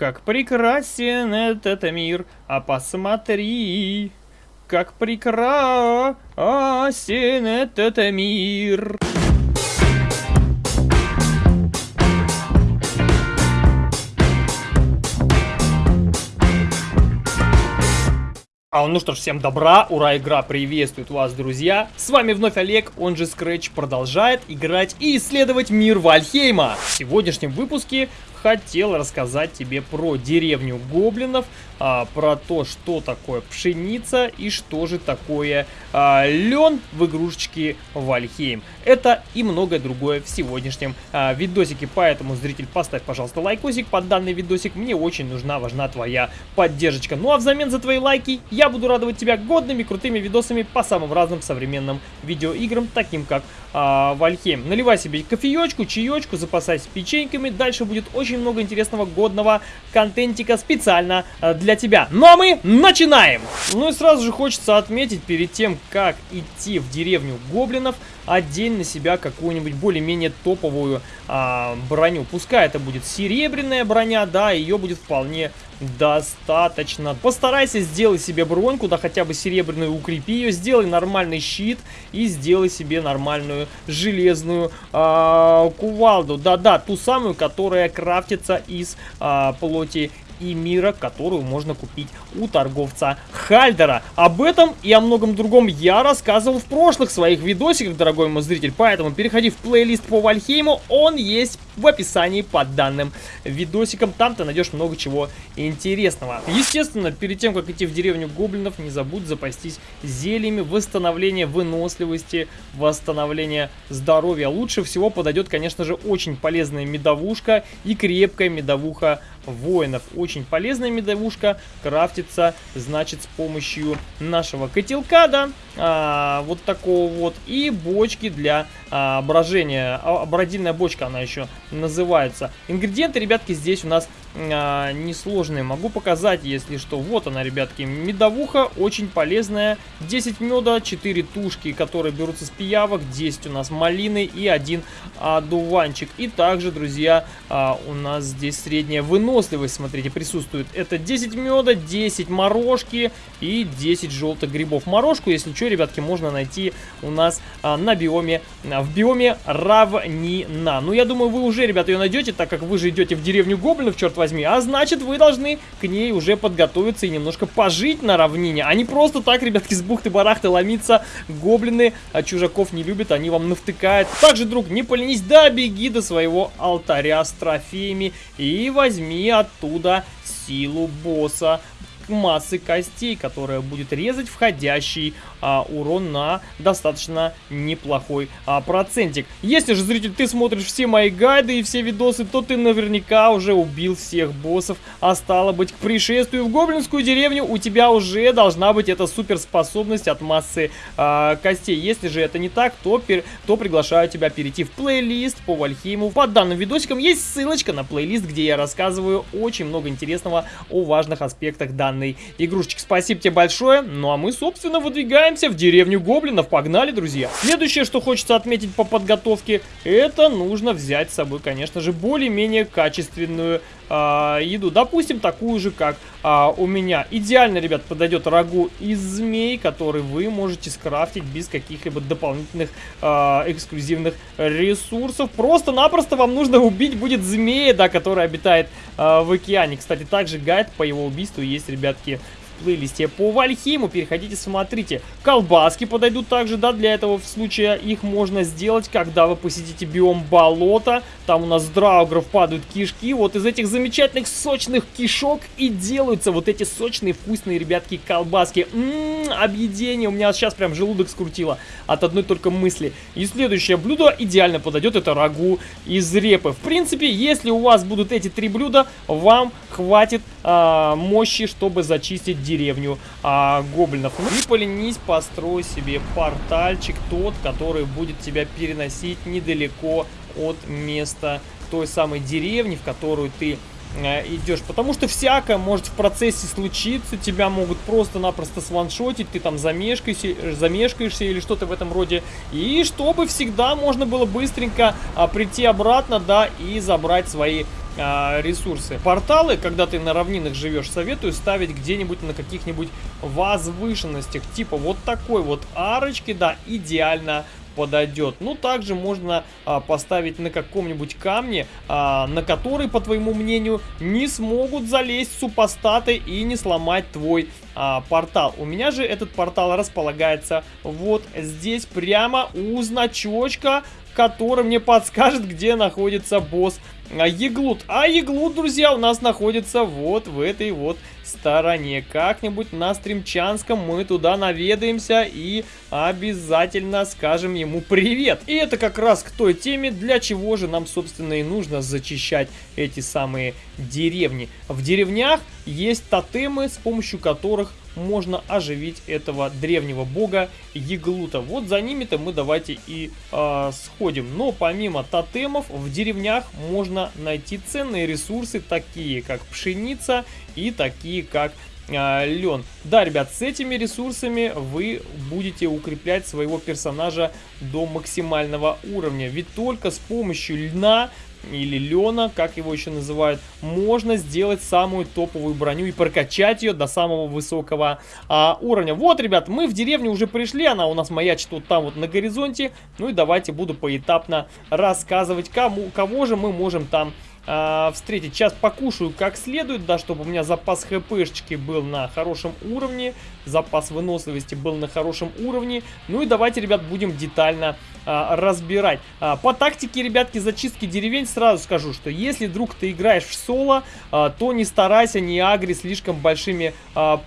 Как прекрасен этот мир, а посмотри, как прекрасен этот мир. А ну что ж, всем добра, ура, игра приветствует вас, друзья. С вами вновь Олег, он же Scratch, продолжает играть и исследовать мир Вальхейма. В сегодняшнем выпуске хотел рассказать тебе про деревню гоблинов, а, про то, что такое пшеница и что же такое а, лен в игрушечке Вальхейм. Это и многое другое в сегодняшнем а, видосике, поэтому, зритель, поставь, пожалуйста, лайкосик под данный видосик, мне очень нужна, важна твоя поддержка. Ну а взамен за твои лайки я буду радовать тебя годными, крутыми видосами по самым разным современным видеоиграм, таким как а, Вальхейм. Наливай себе кофеечку, чаечку, запасайся печеньками, дальше будет очень очень много интересного годного контентика специально э, для тебя. Ну а мы начинаем! Ну и сразу же хочется отметить перед тем, как идти в деревню гоблинов, одень на себя какую-нибудь более-менее топовую а, броню. Пускай это будет серебряная броня, да, ее будет вполне достаточно. Постарайся сделать себе броньку, да хотя бы серебряную, укрепи ее, сделай нормальный щит и сделай себе нормальную железную а, кувалду. Да-да, ту самую, которая крафтится из а, плоти и мира, которую можно купить у торговца Хальдера. Об этом и о многом другом я рассказывал в прошлых своих видосиках, дорогой мой зритель, поэтому переходи в плейлист по Вальхейму, он есть в описании под данным видосиком, там ты найдешь много чего интересного. Естественно, перед тем, как идти в деревню гоблинов, не забудь запастись зельями восстановления выносливости, восстановления здоровья. Лучше всего подойдет, конечно же, очень полезная медовушка и крепкая медовуха воинов. Очень полезная медовушка, крафтится, значит, с помощью нашего котелка, да, а, вот такого вот, и бочки для а, брожения. А, бродильная бочка она еще называется. Ингредиенты, ребятки, здесь у нас а, несложные. Могу показать, если что. Вот она, ребятки, медовуха, очень полезная. 10 меда, 4 тушки, которые берутся с пиявок, 10 у нас малины и один одуванчик. И также, друзья, а, у нас здесь средняя выносливость, смотрите, присутствует. Это 10 меда, 10 морожки и 10 желтых грибов. Морожку, если что, ребятки, можно найти у нас а, на биоме, а, в биоме равнина. Ну, я думаю, вы уже, ребята, ее найдете, так как вы же идете в деревню гоблинов, черт возьми. А значит, вы должны к ней уже подготовиться и немножко пожить на равнине. А не просто так, ребятки, с бухты-барахты ломиться. Гоблины а чужаков не любят, они вам навтыкают. Также, друг, не поленись, да, беги до своего алтаря с трофеями и возьми оттуда силу босса массы костей, которая будет резать входящий а, урон на достаточно неплохой а, процентик. Если же, зритель, ты смотришь все мои гайды и все видосы, то ты наверняка уже убил всех боссов, а стало быть, к пришествию в гоблинскую деревню у тебя уже должна быть эта суперспособность от массы а, костей. Если же это не так, то, пер, то приглашаю тебя перейти в плейлист по Вальхейму. Под данным видосиком есть ссылочка на плейлист, где я рассказываю очень много интересного о важных аспектах данной игрушечки. Спасибо тебе большое. Ну а мы, собственно, выдвигаем Отправляемся в деревню гоблинов. Погнали, друзья. Следующее, что хочется отметить по подготовке, это нужно взять с собой, конечно же, более-менее качественную э, еду. Допустим, такую же, как э, у меня. Идеально, ребят, подойдет рагу из змей, который вы можете скрафтить без каких-либо дополнительных э, эксклюзивных ресурсов. Просто-напросто вам нужно убить будет змея, да, который обитает э, в океане. Кстати, также гайд по его убийству есть, ребятки, плейлисте по Вальхейму. Переходите, смотрите. Колбаски подойдут также, да, для этого в случае их можно сделать, когда вы посетите биом болота. Там у нас драугров падают кишки. Вот из этих замечательных сочных кишок и делаются вот эти сочные, вкусные, ребятки, колбаски. Ммм, объедение. У меня сейчас прям желудок скрутило от одной только мысли. И следующее блюдо идеально подойдет, это рагу из репы. В принципе, если у вас будут эти три блюда, вам хватит а, мощи, чтобы зачистить деревню а, гоблинов. И поленись, построй себе портальчик тот, который будет тебя переносить недалеко от места той самой деревни, в которую ты э, идешь. Потому что всякое может в процессе случиться. Тебя могут просто-напросто сваншотить. Ты там замешкаешься, замешкаешься или что-то в этом роде. И чтобы всегда можно было быстренько а, прийти обратно, да, и забрать свои ресурсы. Порталы, когда ты на равнинах живешь, советую ставить где-нибудь на каких-нибудь возвышенностях. Типа вот такой вот арочки, да, идеально подойдет. Ну, также можно а, поставить на каком-нибудь камне, а, на который, по твоему мнению, не смогут залезть супостаты и не сломать твой а, портал. У меня же этот портал располагается вот здесь, прямо у значочка, который мне подскажет, где находится босс а Еглут. А Еглут, друзья, у нас находится вот в этой вот стороне. Как-нибудь на Стримчанском мы туда наведаемся и обязательно скажем ему привет. И это как раз к той теме, для чего же нам, собственно, и нужно зачищать эти самые деревни. В деревнях есть тотемы, с помощью которых можно оживить этого древнего бога Еглута. Вот за ними-то мы давайте и э, сходим. Но помимо тотемов в деревнях можно найти ценные ресурсы, такие как пшеница и такие как э, лен. Да, ребят, с этими ресурсами вы будете укреплять своего персонажа до максимального уровня. Ведь только с помощью льна или Лена, как его еще называют, можно сделать самую топовую броню и прокачать ее до самого высокого а, уровня. Вот, ребят, мы в деревню уже пришли, она у нас маячит вот там вот на горизонте. Ну и давайте буду поэтапно рассказывать, кому, кого же мы можем там а, встретить. Сейчас покушаю как следует, да, чтобы у меня запас хпшечки был на хорошем уровне, запас выносливости был на хорошем уровне. Ну и давайте, ребят, будем детально а, разбирать. А, по тактике, ребятки, зачистки деревень сразу скажу, что если вдруг ты играешь в соло, а, то не старайся не агри слишком большими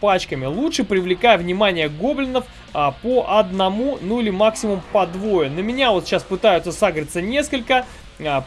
пачками. Лучше привлекай внимание гоблинов по одному, ну или максимум по двое. На меня вот сейчас пытаются сагриться несколько.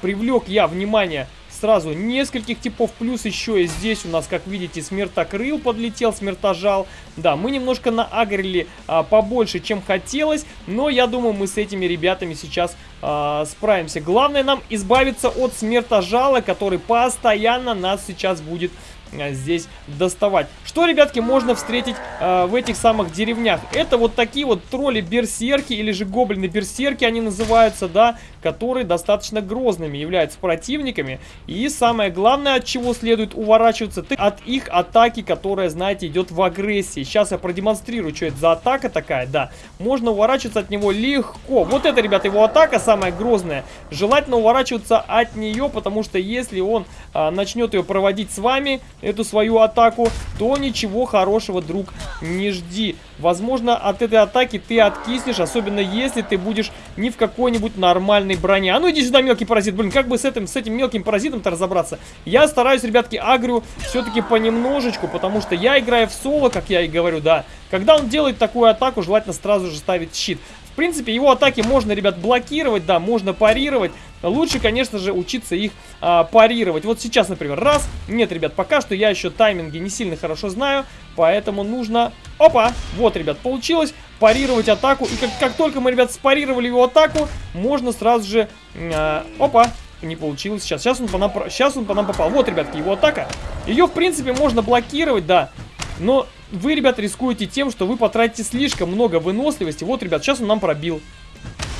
Привлек я внимание сразу нескольких типов. Плюс еще и здесь у нас, как видите, смертокрыл подлетел, смертожал. Да, мы немножко наагрили а, побольше, чем хотелось. Но я думаю, мы с этими ребятами сейчас а, справимся. Главное нам избавиться от смертожала, который постоянно нас сейчас будет Э, здесь доставать. Что, ребятки, можно встретить э, в этих самых деревнях? Это вот такие вот тролли-берсерки или же гоблины-берсерки они называются, да, которые достаточно грозными являются противниками. И самое главное, от чего следует уворачиваться, ты от их атаки, которая, знаете, идет в агрессии. Сейчас я продемонстрирую, что это за атака такая, да. Можно уворачиваться от него легко. Вот это, ребята, его атака самая грозная. Желательно уворачиваться от нее, потому что если он э, начнет ее проводить с вами, эту свою атаку, то ничего хорошего, друг, не жди. Возможно, от этой атаки ты откиснешь, особенно если ты будешь не в какой-нибудь нормальной броне. А ну иди сюда, мелкий паразит. Блин, как бы с этим, с этим мелким паразитом-то разобраться? Я стараюсь, ребятки, агрю все-таки понемножечку, потому что я играю в соло, как я и говорю, да. Когда он делает такую атаку, желательно сразу же ставить щит. В принципе, его атаки можно, ребят, блокировать, да, можно парировать. Лучше, конечно же, учиться их а, парировать. Вот сейчас, например, раз. Нет, ребят, пока что я еще тайминги не сильно хорошо знаю, поэтому нужно... Опа! Вот, ребят, получилось парировать атаку. И как, как только мы, ребят, спарировали его атаку, можно сразу же... А, опа! Не получилось. Сейчас, сейчас, он по нам, сейчас он по нам попал. Вот, ребятки, его атака. Ее, в принципе, можно блокировать, да. Но вы, ребят, рискуете тем, что вы потратите слишком много выносливости. Вот, ребят, сейчас он нам пробил.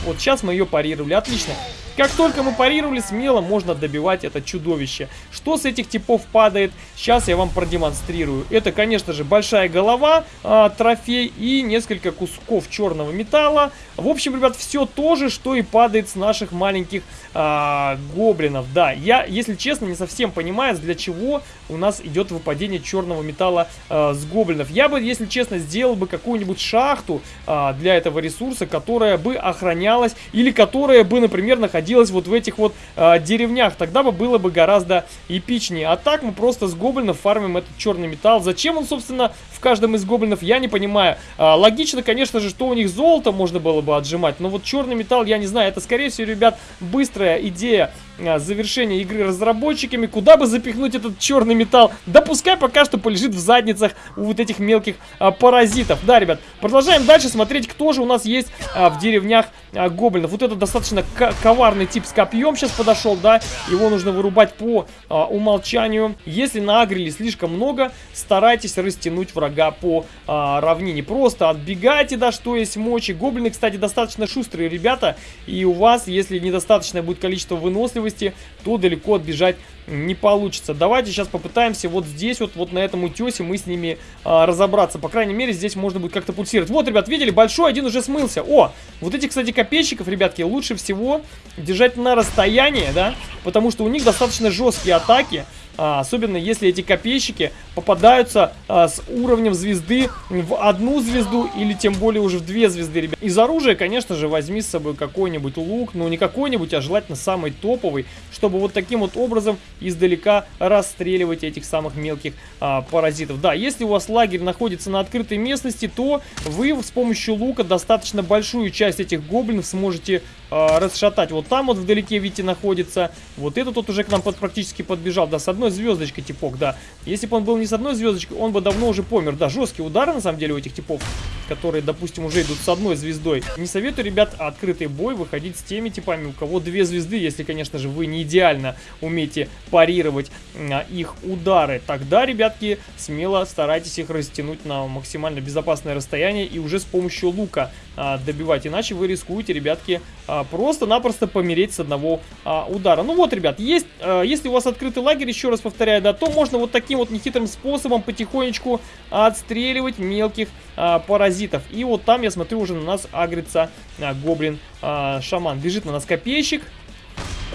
Вот сейчас мы ее парировали. Отлично. Как только мы парировали, смело можно добивать это чудовище. Что с этих типов падает, сейчас я вам продемонстрирую. Это, конечно же, большая голова, э, трофей и несколько кусков черного металла. В общем, ребят, все то же, что и падает с наших маленьких э, гоблинов. Да, я, если честно, не совсем понимаю, для чего у нас идет выпадение черного металла э, с гоблинов. Я бы, если честно, сделал бы какую-нибудь шахту э, для этого ресурса, которая бы охранялась или которая бы, например, находилась находилась вот в этих вот э, деревнях. Тогда бы было бы гораздо эпичнее. А так мы просто с гоблинов фармим этот черный металл. Зачем он, собственно, в каждом из гоблинов, я не понимаю. А, логично, конечно же, что у них золото можно было бы отжимать. Но вот черный металл, я не знаю. Это, скорее всего, ребят, быстрая идея а, завершения игры разработчиками. Куда бы запихнуть этот черный металл? Да пускай пока что полежит в задницах у вот этих мелких а, паразитов. Да, ребят, продолжаем дальше смотреть, кто же у нас есть а, в деревнях а, гоблинов. Вот это достаточно коварный тип с копьем сейчас подошел, да. Его нужно вырубать по а, умолчанию. Если наагрили слишком много, старайтесь растянуть врага по а, равнине. Просто отбегайте, да, что есть мочи. Гоблины, кстати, достаточно шустрые ребята. И у вас, если недостаточное будет количество выносливости, выносливости, то далеко отбежать не получится. Давайте сейчас попытаемся вот здесь, вот, вот на этом утесе мы с ними а, разобраться. По крайней мере, здесь можно будет как-то пульсировать. Вот, ребят, видели, большой один уже смылся. О, вот эти, кстати, копейщиков, ребятки, лучше всего держать на расстоянии, да, потому что у них достаточно жесткие атаки. А, особенно если эти копейщики попадаются а, с уровнем звезды в одну звезду или тем более уже в две звезды, ребят. Из оружия, конечно же, возьми с собой какой-нибудь лук, но не какой-нибудь, а желательно самый топовый, чтобы вот таким вот образом издалека расстреливать этих самых мелких а, паразитов. Да, если у вас лагерь находится на открытой местности, то вы с помощью лука достаточно большую часть этих гоблинов сможете а, расшатать. Вот там вот вдалеке, видите, находится. Вот этот вот уже к нам под, практически подбежал. Да, с одной звездочкой типок, да. Если бы он был не с одной звездочкой, он бы давно уже помер. Да, жесткие удары, на самом деле, у этих типов, которые, допустим, уже идут с одной звездой. Не советую, ребят, открытый бой выходить с теми типами, у кого две звезды, если, конечно же, вы не идеально умеете парировать а, их удары. Тогда, ребятки, смело старайтесь их растянуть на максимально безопасное расстояние и уже с помощью лука а, добивать. Иначе вы рискуете, ребятки, а, просто-напросто помереть с одного удара. Ну вот, ребят, есть, если у вас открытый лагерь, еще раз повторяю, да, то можно вот таким вот нехитрым способом потихонечку отстреливать мелких а, паразитов. И вот там, я смотрю, уже на нас агрится а, гоблин-шаман. А, Бежит на нас копейщик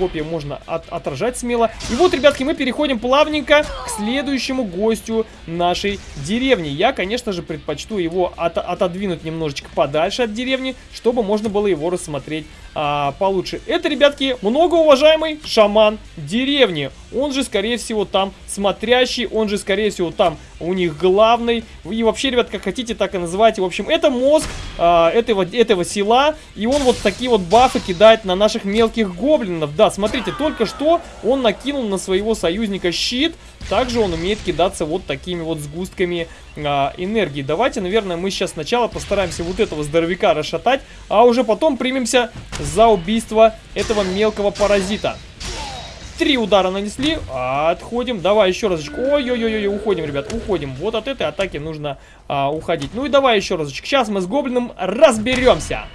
копья можно от отражать смело. И вот, ребятки, мы переходим плавненько к следующему гостю нашей деревни. Я, конечно же, предпочту его от отодвинуть немножечко подальше от деревни, чтобы можно было его рассмотреть а, получше. Это, ребятки, многоуважаемый шаман деревни. Он же, скорее всего, там смотрящий, он же, скорее всего, там у них главный. И вообще, ребят, как хотите, так и называйте. В общем, это мозг а, этого, этого села, и он вот такие вот бафы кидает на наших мелких гоблинов. Да, смотрите, только что он накинул на своего союзника щит, также он умеет кидаться вот такими вот сгустками а, энергии. Давайте, наверное, мы сейчас сначала постараемся вот этого здоровяка расшатать, а уже потом примемся за убийство этого мелкого паразита. Три удара нанесли. Отходим. Давай еще разочек. Ой-ой-ой, уходим, ребят, уходим. Вот от этой атаки нужно а, уходить. Ну и давай еще разочек. Сейчас мы с гоблином разберемся.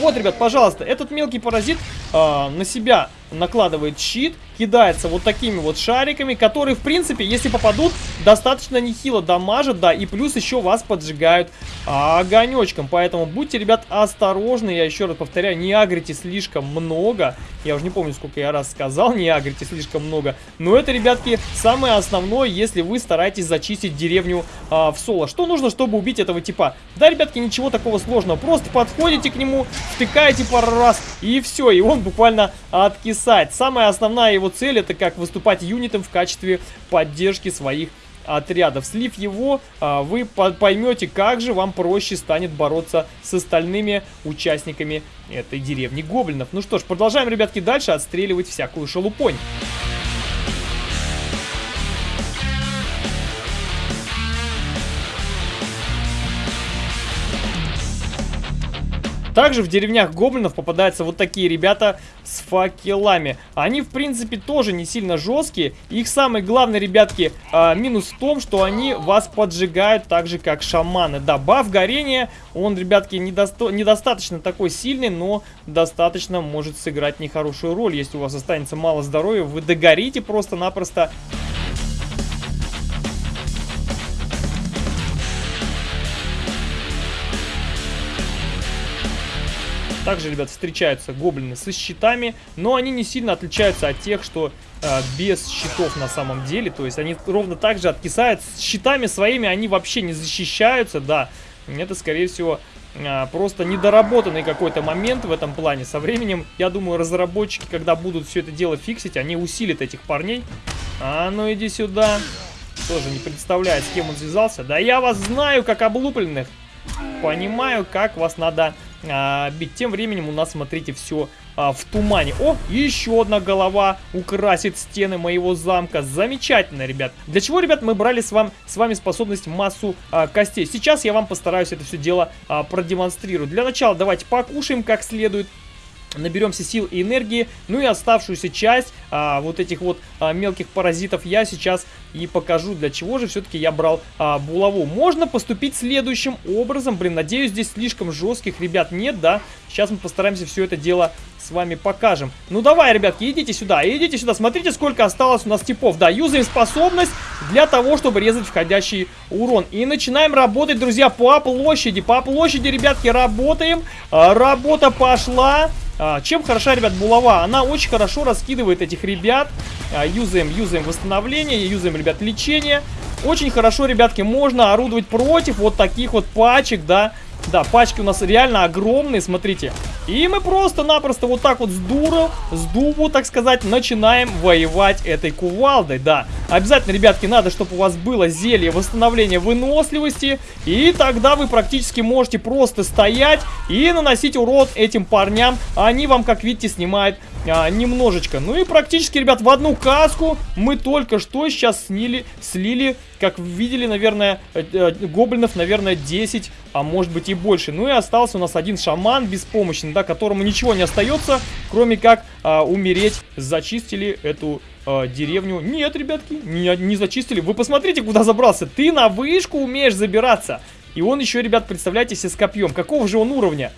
Вот, ребят, пожалуйста, этот мелкий паразит а, на себя накладывает щит, кидается вот такими вот шариками, которые, в принципе, если попадут, достаточно нехило дамажат, да, и плюс еще вас поджигают огонечком. Поэтому будьте, ребят, осторожны, я еще раз повторяю, не агрите слишком много. Я уже не помню, сколько я раз сказал, не агрите слишком много. Но это, ребятки, самое основное, если вы стараетесь зачистить деревню а, в соло. Что нужно, чтобы убить этого типа? Да, ребятки, ничего такого сложного. Просто подходите к нему, втыкаете пару раз, и все, и он буквально откисает. Самая основная его цель это как выступать юнитом в качестве поддержки своих отрядов. Слив его, а, вы поймете, как же вам проще станет бороться с остальными участниками этой деревни гоблинов. Ну что ж, продолжаем, ребятки, дальше отстреливать всякую шелупонь. Также в деревнях гоблинов попадаются вот такие ребята с факелами. Они, в принципе, тоже не сильно жесткие. Их самый главный, ребятки, э, минус в том, что они вас поджигают так же, как шаманы. Да, баф горения, он, ребятки, недосто недостаточно такой сильный, но достаточно может сыграть нехорошую роль. Если у вас останется мало здоровья, вы догорите просто-напросто. Также, ребят, встречаются гоблины со щитами, но они не сильно отличаются от тех, что э, без щитов на самом деле. То есть они ровно так же откисают. С щитами своими они вообще не защищаются, да. Это, скорее всего, э, просто недоработанный какой-то момент в этом плане. Со временем, я думаю, разработчики, когда будут все это дело фиксить, они усилят этих парней. А ну иди сюда. Тоже не представляет, с кем он связался. Да я вас знаю, как облупленных. Понимаю, как вас надо а, бить. Тем временем у нас, смотрите, все а, в тумане. О, еще одна голова украсит стены моего замка. Замечательно, ребят. Для чего, ребят, мы брали с, вам, с вами способность массу а, костей? Сейчас я вам постараюсь это все дело а, продемонстрировать. Для начала давайте покушаем как следует. Наберемся сил и энергии. Ну и оставшуюся часть а, вот этих вот а, мелких паразитов я сейчас и покажу, для чего же все-таки я брал а, булаву. Можно поступить следующим образом. Блин, надеюсь, здесь слишком жестких ребят нет, да? Сейчас мы постараемся все это дело с вами покажем. Ну давай, ребятки, идите сюда, идите сюда. Смотрите, сколько осталось у нас типов. Да, юзаем способность для того, чтобы резать входящий урон. И начинаем работать, друзья, по площади. По площади, ребятки, работаем. А, работа пошла. А, чем хороша, ребят, булава? Она очень хорошо раскидывает этих ребят. А, юзаем, юзаем восстановление, юзаем, ребят, лечение. Очень хорошо, ребятки, можно орудовать против вот таких вот пачек, да. Да, пачки у нас реально огромные, смотрите. И мы просто-напросто вот так вот с дуру, с дубу, так сказать, начинаем воевать этой кувалдой, да. Обязательно, ребятки, надо, чтобы у вас было зелье восстановления выносливости, и тогда вы практически можете просто стоять и наносить урон этим парням. Они вам, как видите, снимают а, немножечко. Ну и практически, ребят, в одну каску мы только что сейчас снили, слили, как видели, наверное, э, э, гоблинов, наверное, 10, а может быть и больше. Ну и остался у нас один шаман беспомощный, да, которому ничего не остается, кроме как а, умереть. Зачистили эту а, деревню. Нет, ребятки, не, не зачистили. Вы посмотрите, куда забрался. Ты на вышку умеешь забираться. И он еще, ребят, представляете себе с копьем. Какого же он уровня?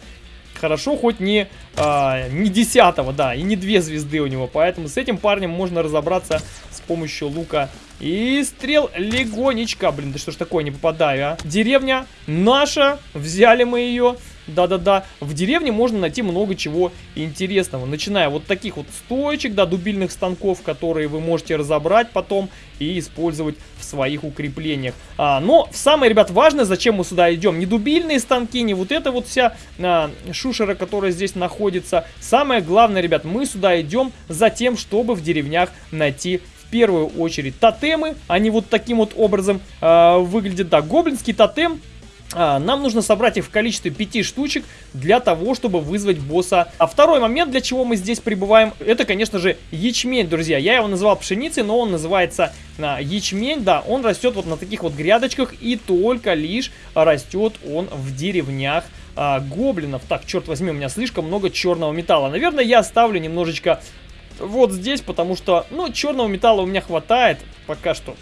Хорошо, хоть не, а, не десятого, да, и не две звезды у него. Поэтому с этим парнем можно разобраться с помощью лука и стрел легонечко. Блин, да что ж такое, не попадаю, а? Деревня наша, взяли мы ее. Да-да-да, в деревне можно найти много чего интересного, начиная вот таких вот стоечек, да, дубильных станков, которые вы можете разобрать потом и использовать в своих укреплениях. А, но самое, ребят, важное, зачем мы сюда идем, не дубильные станки, не вот эта вот вся а, шушера, которая здесь находится. Самое главное, ребят, мы сюда идем за тем, чтобы в деревнях найти в первую очередь тотемы. Они вот таким вот образом э, выглядят. Да, гоблинский тотем нам нужно собрать их в количестве 5 штучек для того, чтобы вызвать босса. А второй момент, для чего мы здесь прибываем, это, конечно же, ячмень, друзья. Я его называл пшеницей, но он называется а, ячмень, да. Он растет вот на таких вот грядочках и только лишь растет он в деревнях а, гоблинов. Так, черт возьми, у меня слишком много черного металла. Наверное, я оставлю немножечко вот здесь, потому что, ну, черного металла у меня хватает пока что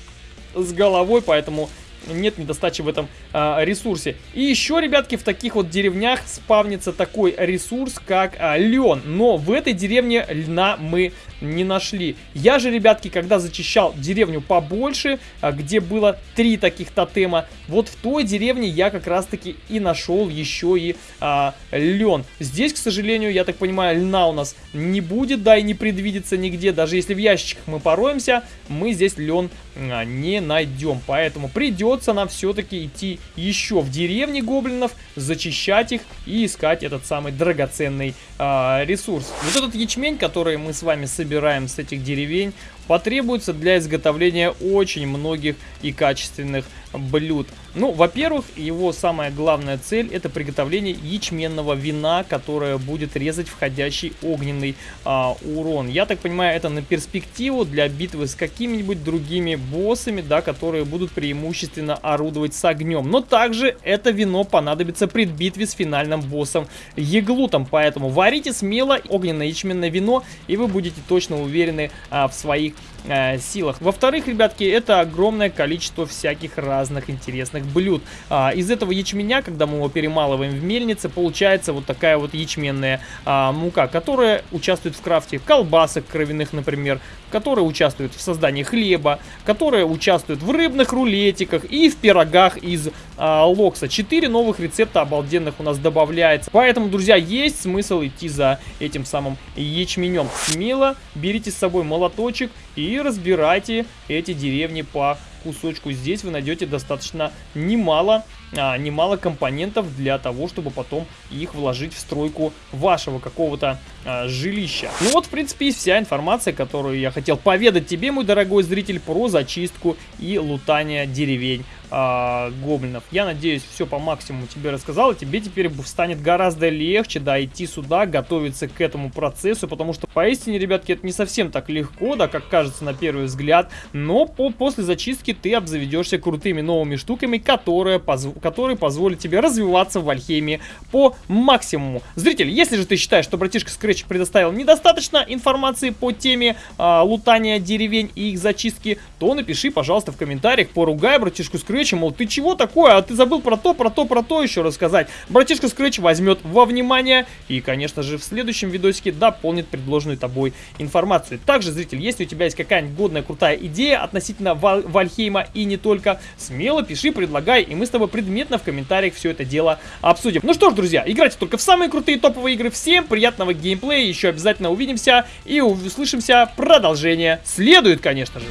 с головой, поэтому нет недостачи в этом а, ресурсе. И еще, ребятки, в таких вот деревнях спавнится такой ресурс, как а, лен. Но в этой деревне льна мы не нашли. Я же, ребятки, когда зачищал деревню побольше, а, где было три таких тотема, вот в той деревне я как раз-таки и нашел еще и а, лен. Здесь, к сожалению, я так понимаю, льна у нас не будет, да, и не предвидится нигде. Даже если в ящиках мы пороемся, мы здесь лен а, не найдем. Поэтому придется нам все-таки идти еще в деревни гоблинов, зачищать их и искать этот самый драгоценный а, ресурс. Вот этот ячмень, который мы с вами собираем с этих деревень, потребуется для изготовления очень многих и качественных блюд. Ну, во-первых, его самая главная цель это приготовление ячменного вина, которое будет резать входящий огненный а, урон. Я так понимаю, это на перспективу для битвы с какими-нибудь другими боссами, да, которые будут преимущественно орудовать с огнем. Но также это вино понадобится при битве с финальным боссом Еглутом, поэтому варите смело огненное ячменное вино, и вы будете точно уверены а, в своих э, силах. Во-вторых, ребятки, это огромное количество всяких разных интересных блюд. А, из этого ячменя, когда мы его перемалываем в мельнице, получается вот такая вот ячменная а, мука, которая участвует в крафте колбасок кровяных, например, которая участвует в создании хлеба, которая участвует в рыбных рулетиках и в пирогах из а, локса. Четыре новых рецепта обалденных у нас добавляется. Поэтому, друзья, есть смысл идти за этим самым ячменем. Смело берите с собой молоточек и разбирайте эти деревни по кусочку. Здесь вы найдете достаточно немало, а, немало компонентов для того, чтобы потом их вложить в стройку вашего какого-то а, жилища. Ну вот, в принципе, и вся информация, которую я хотел поведать тебе, мой дорогой зритель, про зачистку и лутание деревень а, гоблинов. Я надеюсь, все по максимуму тебе рассказал, и тебе теперь станет гораздо легче, да, идти сюда, готовиться к этому процессу, потому что, поистине, ребятки, это не совсем так легко, да, как кажется на первый взгляд, но по после зачистки ты обзаведешься крутыми новыми штуками, которые, позв... которые позволят тебе развиваться в Вальхейме по максимуму. Зритель, если же ты считаешь, что братишка Scratch предоставил недостаточно информации по теме а, лутания деревень и их зачистки, то напиши, пожалуйста, в комментариях, поругай братишку Scratch, мол, ты чего такое, а ты забыл про то, про то, про то еще рассказать. Братишка Scratch возьмет во внимание и, конечно же, в следующем видосике дополнит предложенную тобой информацию. Также, зритель, если у тебя есть какая-нибудь годная, крутая идея относительно Валь Вальхейма и не только, смело пиши, предлагай, и мы с тобой предметно в комментариях все это дело обсудим. Ну что ж, друзья, играйте только в самые крутые топовые игры. Всем приятного геймплея, еще обязательно увидимся и услышимся. Продолжение следует, конечно же.